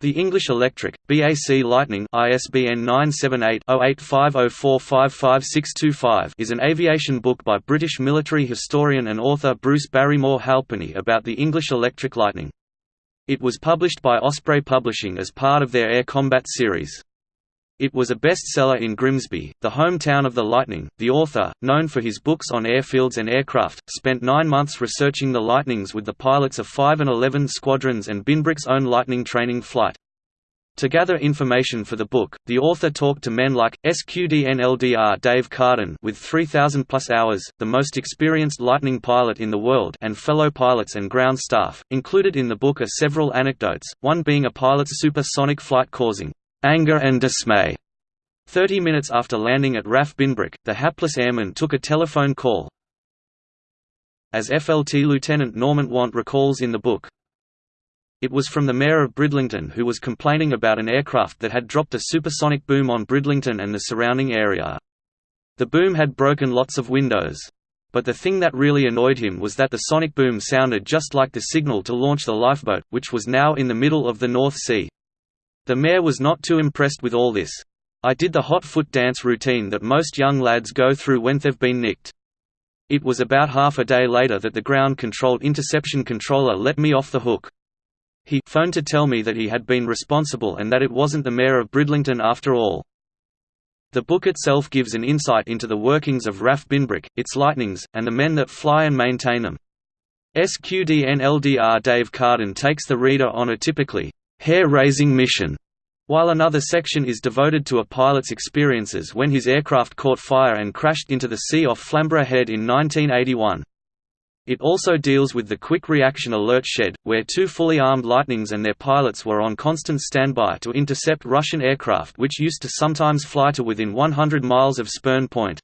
The English Electric, BAC Lightning ISBN 978-0850455625 is an aviation book by British military historian and author Bruce Barrymore Halpenny about the English Electric Lightning. It was published by Osprey Publishing as part of their Air Combat series. It was a bestseller in Grimsby, the hometown of the Lightning. The author, known for his books on airfields and aircraft, spent nine months researching the Lightnings with the pilots of 5 and 11 squadrons and Binbrook's own Lightning training flight. To gather information for the book, the author talked to men like, SQDNLDR Dave Carden with 3,000 plus hours, the most experienced Lightning pilot in the world and fellow pilots and ground staff. Included in the book are several anecdotes, one being a pilot's supersonic flight causing anger and dismay. Thirty minutes after landing at RAF Binbrook, the hapless airman took a telephone call. As FLT Lieutenant Norman Want recalls in the book, it was from the mayor of Bridlington who was complaining about an aircraft that had dropped a supersonic boom on Bridlington and the surrounding area. The boom had broken lots of windows. But the thing that really annoyed him was that the sonic boom sounded just like the signal to launch the lifeboat, which was now in the middle of the North Sea. The mayor was not too impressed with all this. I did the hot foot dance routine that most young lads go through when they've been nicked. It was about half a day later that the ground-controlled interception controller let me off the hook. He phoned to tell me that he had been responsible and that it wasn't the mayor of Bridlington after all. The book itself gives an insight into the workings of RAF Binbrook, its lightnings, and the men that fly and maintain them. SQDNLDR Dave Carden takes the reader on a typically hair-raising mission, while another section is devoted to a pilot's experiences when his aircraft caught fire and crashed into the sea off Flamborough Head in 1981. It also deals with the Quick Reaction Alert Shed, where two fully armed Lightnings and their pilots were on constant standby to intercept Russian aircraft which used to sometimes fly to within 100 miles of Spurn Point.